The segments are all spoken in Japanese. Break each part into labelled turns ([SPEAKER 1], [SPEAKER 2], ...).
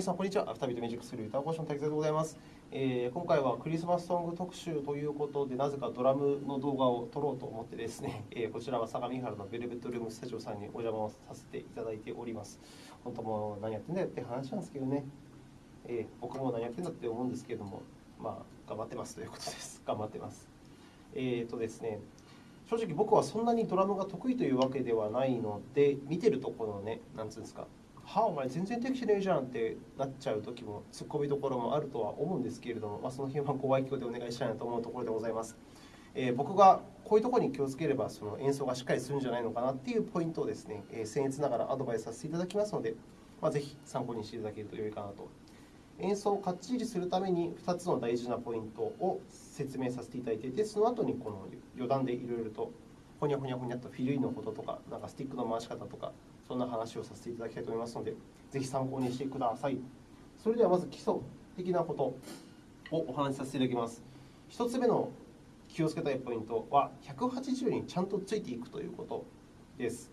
[SPEAKER 1] 皆さん、こんにちは。アフタービートミュージックスクール歌講師の滝沢でございます、えー。今回はクリスマスソング特集ということで、なぜかドラムの動画を撮ろうと思ってですね、えー、こちらは相模原のベルベットルームスタジオさんにお邪魔をさせていただいております。本当もう何やってんだよって話なんですけどね、えー、僕も何やってんだって思うんですけれども、まあ、頑張ってますということです。頑張ってます。えっ、とですね、正直僕はそんなにドラムが得意というわけではないので、見てるとこのね、なんつうんですか、はあ、お前全然できてねえじゃんってなっちゃう時も突っ込みどころもあるとは思うんですけれども、まあ、その辺はご愛嬌でお願いしたいなと思うところでございます。えー、僕がこういうところに気をつければその演奏がしっかりするんじゃないのかなっていうポイントをですね、えー、僭越ながらアドバイスさせていただきますので、まあ、ぜひ参考にしていただけると良いかなと。演奏をかっちりするために2つの大事なポイントを説明させていただいていて、その後にこの余談でいろいろとほにゃほにゃほにゃとフィルインのこととか、なんかスティックの回し方とか、そんな話をさせていただきたいと思いますので、ぜひ参考にしてください。それではまず基礎的なことをお話しさせていただきます。1つ目の気をつけたいポイントは、180にちゃんとついていくということです。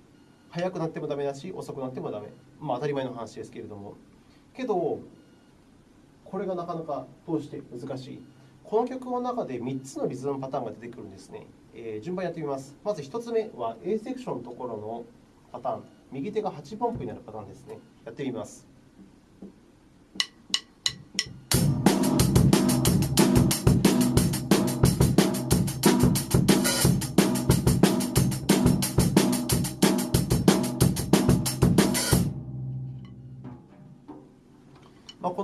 [SPEAKER 1] 速くなってもダメだし、遅くなってもダメ。まあ、当たり前の話ですけれども。けど、これがなかなか通して難しい。この曲の中で3つのリズムパターンが出てくるんですね。えー、順番やってみます。まず1つ目は A セクションのところのパターン。右手が8分音符になるパターンですね。やってみます。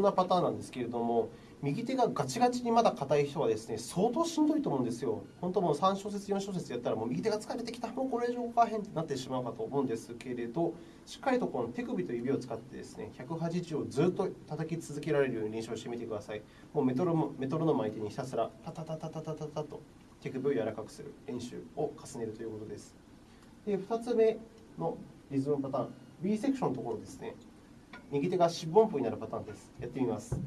[SPEAKER 1] なパターンなんですけれども、右手がガチガチにまだ硬い人はですね、相当しんどいと思うんですよ。本当もう3小節、4小節やったら、もう右手が疲れてきた、もうこれ以上かへんってなってしまうかと思うんですけれど、しっかりとこの手首と指を使ってですね、180をずっと叩き続けられるように練習してみてください。もうメトロメトロノーム相手にひたすらタタタタタタタタと手首を柔らかくする練習を重ねるということです。で、2つ目のリズムパターン、B セクションのところですね。右手が四分音符になるパターンです。やってみます。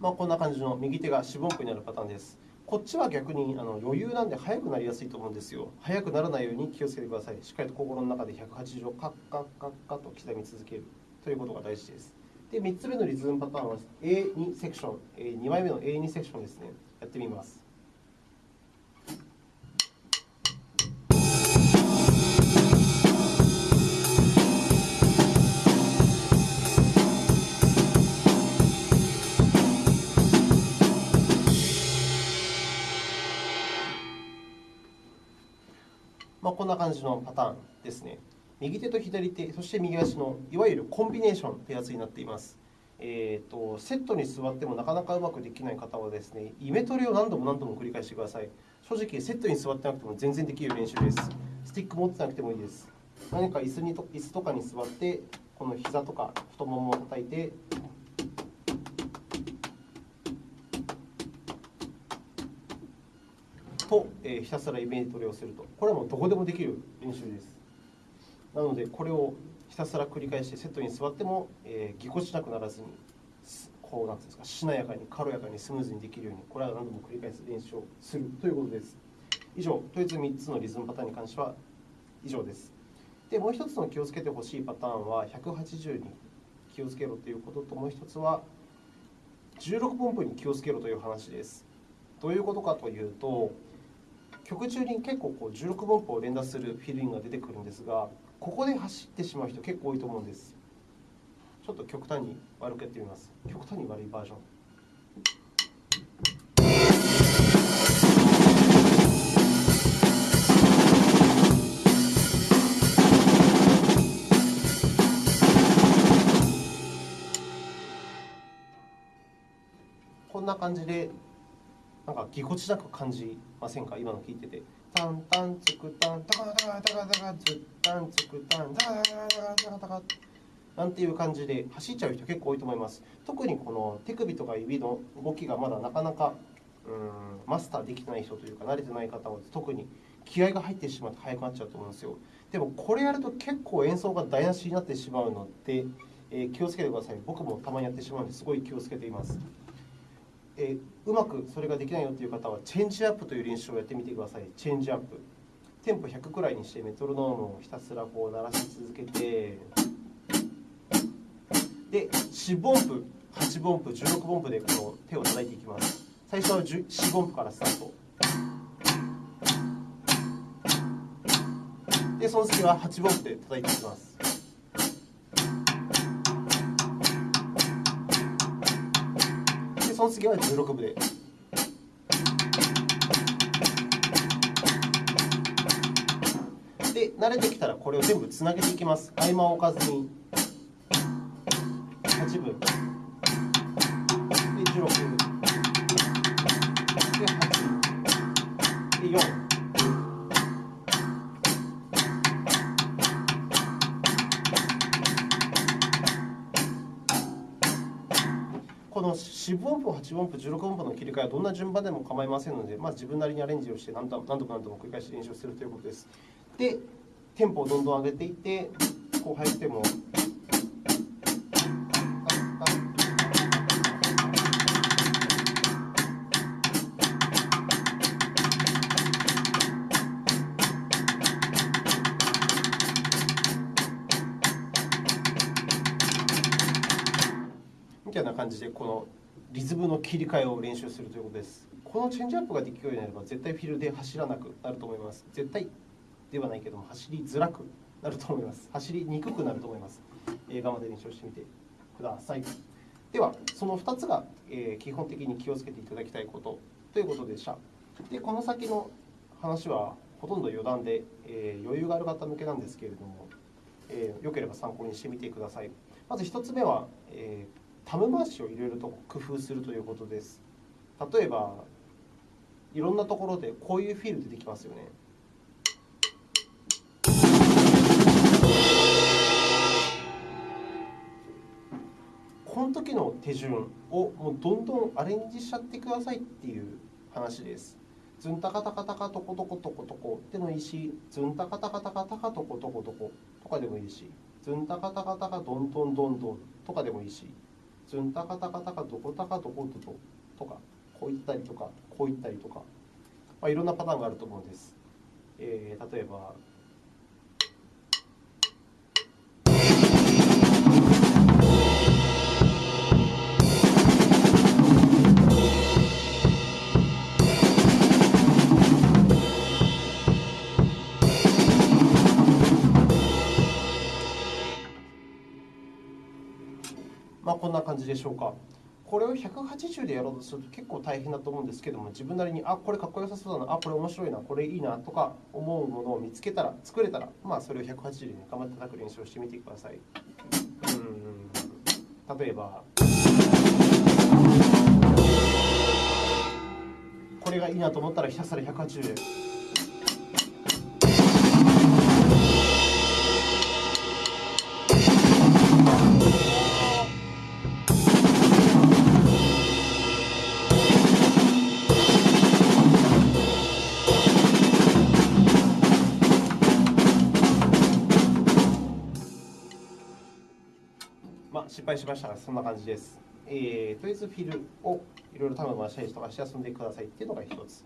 [SPEAKER 1] まあ、こんな感じの右手が四分音符になるパターンです。こっちは逆にあの余裕なんで速くなりやすいと思うんですよ。速くならないように気をつけてください。しっかりと心の中で180をカッカッカッカッと刻み続けるということが大事です。で、3つ目のリズムパターンは A2 セクション、2枚目の A2 セクションですね。やってみます。まあ、こんな感じのパターンですね。右手と左手、そして右足のいわゆるコンビネーションというやつになっています。えーと、セットに座ってもなかなかうまくできない方はですね、イメトレを何度も何度も繰り返してください。正直、セットに座ってなくても全然できる練習です。スティック持ってなくてもいいです。何か椅子にと椅子とかに座って、この膝とか太ももを叩いて、と、えー、ひたすらイメトレをすると。これはもうどこでもできる練習です。なので、これをひたすら繰り返してセットに座っても、えー、ぎこちなくならずに、こうなんですか、しなやかに軽やかにスムーズにできるように、これは何度も繰り返す練習をするということです。以上、とりあえず3つのリズムパターンに関しては以上です。で、もう1つの気をつけてほしいパターンは、180に気をつけろということと、もう1つは、16分符に気をつけろという話です。どういうことかというと、曲中に結構こう16分符を連打するフィルインが出てくるんですが、ここで走ってしまう人結構多いと思うんです。ちょっと極端に悪くやってみます。極端に悪いバージョン。こんな感じでなんかぎこちなく感じませんか？今の聞いてて。タンタンツクタンタカタカタカタカツタンツクタンタカタカタカタカタカなんていう感じで走っちゃう人結構多いと思います。特にこの手首とか指の動きがまだなかなかうんマスターできない人というか慣れてない方は特に気合が入ってしまって速くなっちゃうと思うんですよ。でもこれやると結構演奏が台無しになってしまうので、えー、気をつけてください僕もたまにやってしまうのですごい気をつけていますえー、うまくそれができないよという方はチェンジアップという練習をやってみてください。チェンジアップ。テンポ100くらいにしてメトロノームをひたすらこう鳴らし続けて。で4音符。8音符。16音符でこの手を叩いていきます。最初は4音符からスタート。でその次は8音符で叩いていきます。の次は16部で。で慣れてきたらこれを全部つなげていきます。合間を置かずに。8分で16分で8分で4 10音符、8音符、16音符の切り替えはどんな順番でも構いませんので、まず自分なりにアレンジをして何度も何度も繰り返し練習するということです。で、テンポをどんどん上げていって、こう入っても。みたいな感じでこのリズムの切り替えを練習するということです。このチェンジアップができるようになれば絶対フィールで走らなくなると思います。絶対ではないけども走りづらくなると思います。走りにくくなると思います。映画まで練習してみてください。ではその2つが、え基本的に気をつけていただきたいことということでした。でこの先の話はほとんど余談で、え余裕がある方向けなんですけれども、えー、よければ参考にしてみてください。まず1つ目は、えタム回しをいろいろと工夫するということです。例えばいろんなところでこういうフィール出てきますよね。この時の手順をもうどんどんアレンジしちゃってくださいっていう話です。ズンタカタカタカトコトコトコトコ。でもいいしズンタカタカタカタカトコトコトコとかでもいいしズンタカタカタカドンドンドンドンとかでもいいし。ズンタカタカタカどこタカどこどとかこういったりとかこういったりとか、まあ、いろんなパターンがあると思うんです、えー、例えばまあ、こんな感じでしょうか。これを180でやろうとすると結構大変だと思うんですけども自分なりにあこれかっこよさそうだなあこれ面白いなこれいいなとか思うものを見つけたら作れたらまあそれを180で、頑張って叩く練習をしてみてください。うん。例えばこれがいいなと思ったらひたすら180で失敗しましたが、そんな感じです。えー、とりあえずフィルをいろいろタム回したりとかして遊んでくださいっていうのが一つ。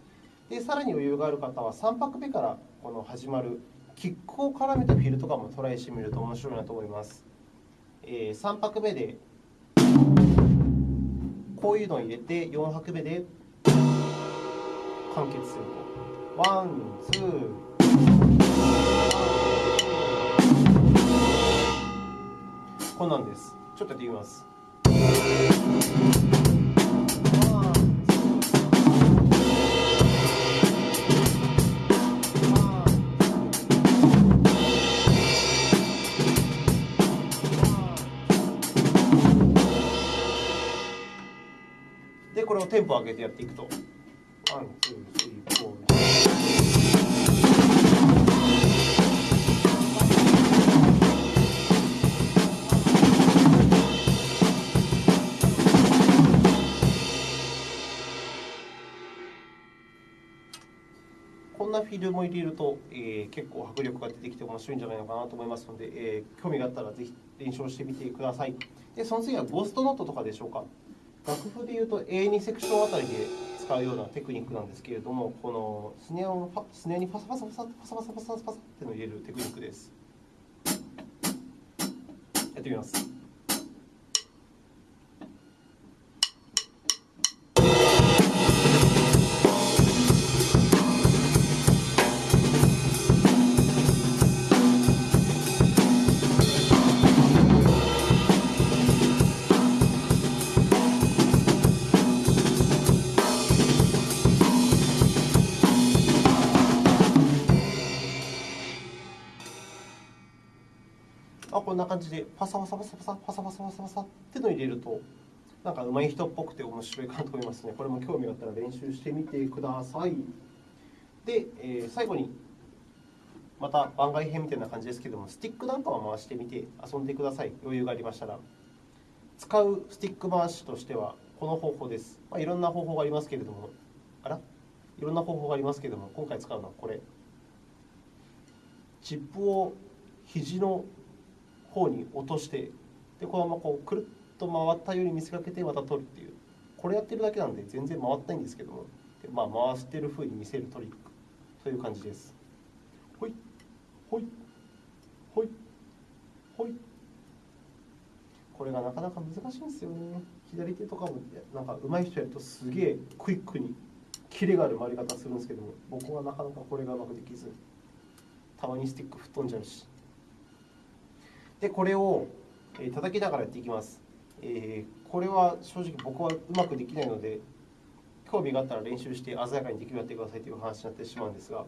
[SPEAKER 1] で、さらに余裕がある方は3拍目からこの始まるキックを絡めたフィルとかもトライしてみると面白いなと思います。えー、3拍目でこういうのを入れて4拍目で完結すると。 One、two、こんなんです。ちょっとやってみます。で、これをテンポ上げてやっていくと。 One、two、three、four。フフィルも入れると、えー、結構迫力が出てきて面白いんじゃないのかなと思いますので、えー、興味があったらぜひ練習してみてください。で、その次はゴーストノートとかでしょうか。楽譜でいうと A2 セクションあたりで使うようなテクニックなんですけれども、このスネアをスネアにパサパサパサパサパサパサパサってのを入れるテクニックです。やってみます。こんな感じでパサパサパサパサパサパサパサパサってのを入れるとなんか上手い人っぽくて面白いかなと思いますね。これも興味があったら練習してみてください。で、えー、最後にまた番外編みたいな感じですけどもスティックなんかを回してみて遊んでください。余裕がありましたら。使うスティック回しとしてはこの方法です、まあ、いろんな方法がありますけれども。あら？いろんな方法がありますけれども今回使うのはこれ。チップを肘の方に落としてでこのままこうくるっと回ったように見せかけてまた取るっていう。これやってるだけなんで全然回ってないんですけども。で、まあ、回してる風に見せるトリックという感じです。ほい。ほい。ほい。ほい。これがなかなか難しいんですよね。左手とかもなんか上手い人やるとすげえクイックにキレがある回り方するんですけども。僕はなかなかこれがうまくできず。たまにスティック吹っ飛んじゃうし。でこれを叩きながらやっていきます、これは正直僕はうまくできないので興味があったら練習して鮮やかにできるようにやってくださいという話になってしまうんですが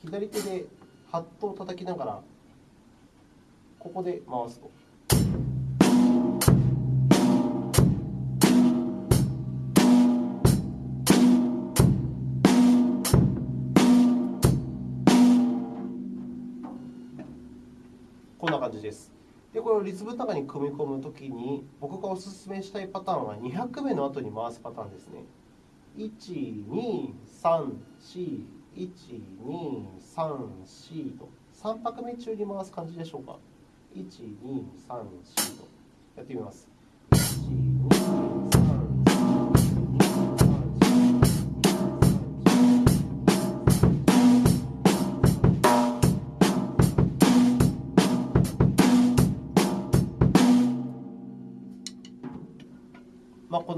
[SPEAKER 1] 左手でハットを叩きながらここで回すと。じです。で、これをリズムの中に組み込むときに、僕がお勧めしたいパターンは2拍目の後に回すパターンですね。1、2、3、4、1、2、3、4と、3拍目中に回す感じでしょうか。1、2、3、4とやってみます。1、2、3、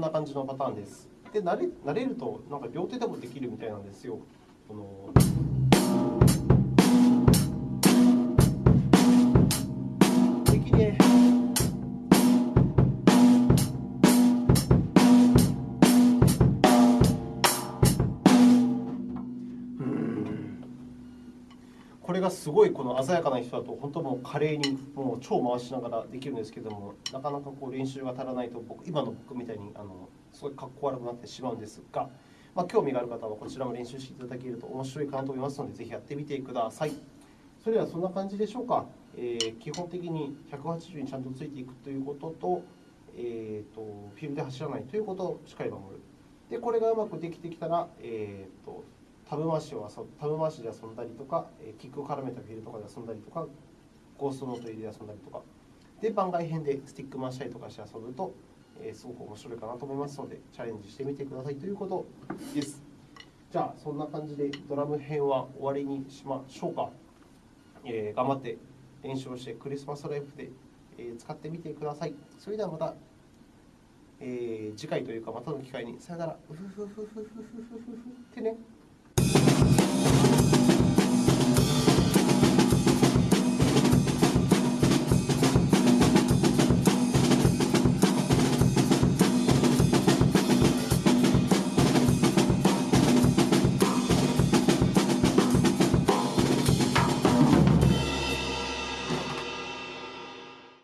[SPEAKER 1] な感じのパターンです。で慣れ慣れるとなんか両手でもできるみたいなんですよ。このすごいこの鮮やかな人だと本当もう華麗にもう超回しながらできるんですけどもなかなかこう練習が足らないと僕今の僕みたいにあのすごいかっこ悪くなってしまうんですが、まあ、興味がある方はこちらも練習していただけると面白いかなと思いますのでぜひやってみてください。それではそんな感じでしょうか、えー、基本的に180にちゃんとついていくということと,、えーと、フィルムで走らないということをしっかり守る。でこれがうまくできてきたら、えーとタブ回しを遊タブ回しで遊んだりとか、キックを絡めたフィールとかで遊んだりとか、ゴーストノート入れで遊んだりとか、で番外編でスティック回したりとかして遊ぶと、え、すごく面白いかなと思いますので、チャレンジしてみてくださいということです。じゃあ、そんな感じでドラム編は終わりにしましょうか。えー、頑張って練習をしてクリスマスライフで、え、使ってみてください。それではまた、えー、次回というかまたの機会にさよなら。うふふふふふふふふってね。